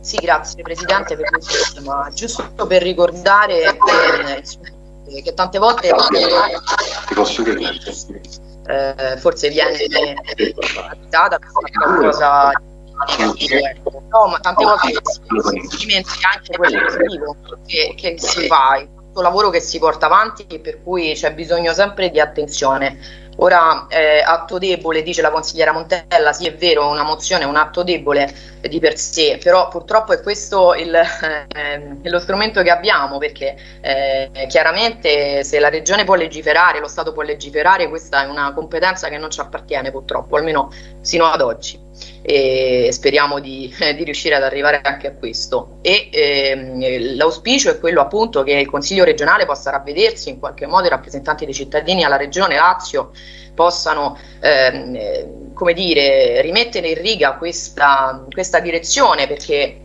Sì, grazie Presidente per questo, ma giusto per ricordare eh, che tante volte ti posso eh, forse viene data qualcosa no, ma tante volte si dimentica anche quello positivo che, che si fa, il lavoro che si porta avanti per cui c'è bisogno sempre di attenzione Ora, eh, atto debole, dice la consigliera Montella, sì è vero, una mozione è un atto debole di per sé, però purtroppo è questo il, eh, lo strumento che abbiamo, perché eh, chiaramente se la Regione può legiferare, lo Stato può legiferare, questa è una competenza che non ci appartiene purtroppo, almeno sino ad oggi e speriamo di, eh, di, riuscire ad arrivare anche a questo. E ehm, l'auspicio è quello appunto che il Consiglio regionale possa ravvedersi in qualche modo i rappresentanti dei cittadini alla Regione Lazio possano ehm, come dire, rimettere in riga questa, questa direzione perché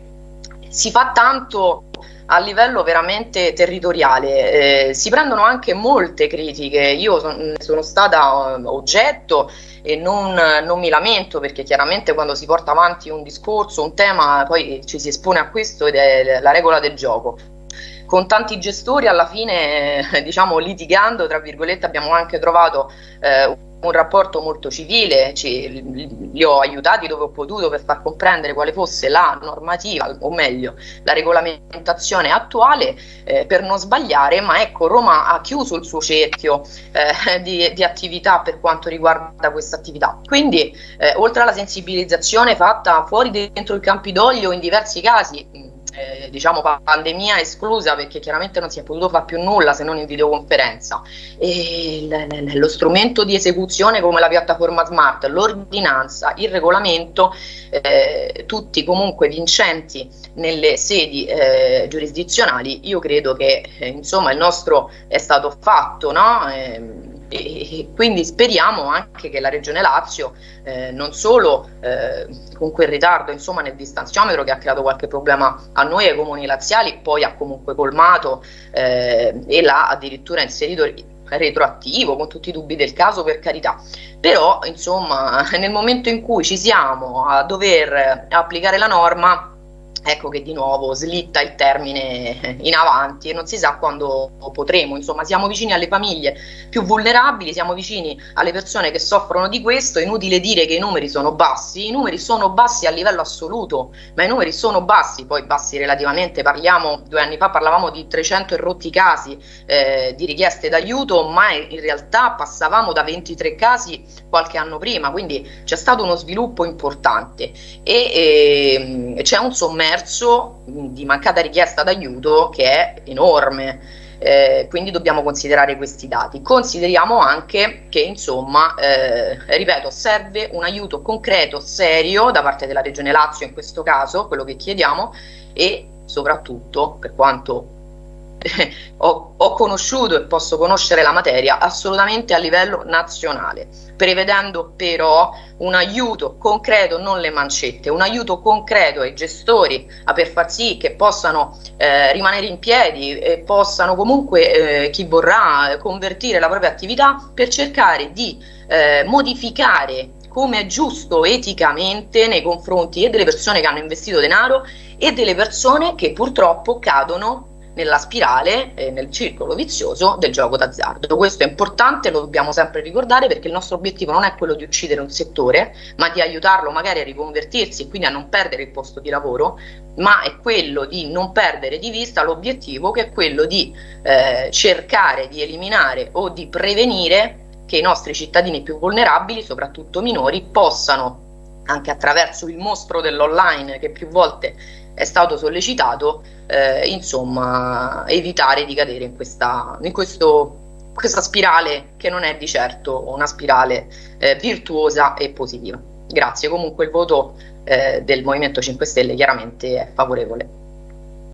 si fa tanto a livello veramente territoriale. Eh, si prendono anche molte critiche, io son, sono stata oggetto e non, non, mi lamento perché chiaramente quando si porta avanti un discorso, un tema, poi ci si espone a questo ed è la regola del gioco. Con tanti gestori alla fine, diciamo litigando, tra virgolette, abbiamo anche trovato eh, un rapporto molto civile, ci, li ho aiutati dove ho potuto per far comprendere quale fosse la normativa, o meglio la regolamentazione attuale eh, per non sbagliare, ma ecco Roma ha chiuso il suo cerchio eh, di, di, attività per quanto riguarda questa attività. Quindi eh, oltre alla sensibilizzazione fatta fuori dentro il Campidoglio in diversi casi, eh, diciamo pandemia esclusa perché chiaramente non si è potuto fare più nulla se non in videoconferenza e lo strumento di esecuzione come la piattaforma smart, l'ordinanza, il regolamento eh, tutti comunque vincenti nelle sedi eh, giurisdizionali io credo che eh, insomma il nostro è stato fatto no? E quindi speriamo anche che la Regione Lazio eh, non solo eh, con quel ritardo insomma, nel distanziometro che ha creato qualche problema a noi ai comuni laziali poi ha comunque colmato eh, e l'ha addirittura inserito retroattivo con tutti i dubbi del caso per carità. Però insomma nel momento in cui ci siamo a dover applicare la norma ecco che di nuovo slitta il termine in avanti e non si sa quando potremo, insomma siamo vicini alle famiglie più vulnerabili, siamo vicini alle persone che soffrono di questo, inutile dire che i numeri sono bassi, i numeri sono bassi a livello assoluto, ma i numeri sono bassi, poi bassi relativamente, parliamo, due anni fa parlavamo di 300 e rotti casi eh, di richieste d'aiuto, ma in realtà passavamo da 23 casi qualche anno prima, quindi c'è stato uno sviluppo importante. E, e c'è un sommerso commercio di mancata richiesta d'aiuto che è enorme. Eh, quindi dobbiamo considerare questi dati. Consideriamo anche che, insomma, eh, ripeto, serve un aiuto concreto, serio da parte della Regione Lazio in questo caso, quello che chiediamo, e soprattutto, per quanto ho, ho, conosciuto e posso conoscere la materia assolutamente a livello nazionale, prevedendo però un aiuto concreto, non le mancette, un aiuto concreto ai gestori per far sì che possano eh, rimanere in piedi e possano comunque eh, chi vorrà convertire la propria attività per cercare di eh, modificare come è giusto eticamente nei confronti e delle persone che hanno investito denaro e delle persone che purtroppo cadono nella spirale, eh, nel circolo vizioso del gioco d'azzardo. Questo è importante, lo dobbiamo sempre ricordare perché il nostro obiettivo non è quello di uccidere un settore, ma di aiutarlo magari a riconvertirsi e quindi a non perdere il posto di lavoro, ma è quello di non perdere di vista l'obiettivo che è quello di eh, cercare di eliminare o di prevenire che i nostri cittadini più vulnerabili, soprattutto minori, possano anche attraverso il mostro dell'online che più volte è stato sollecitato, eh, insomma, evitare di cadere in questa, in questo, questa spirale che non è di certo una spirale eh, virtuosa e positiva. Grazie, comunque il voto eh, del Movimento 5 Stelle chiaramente è favorevole.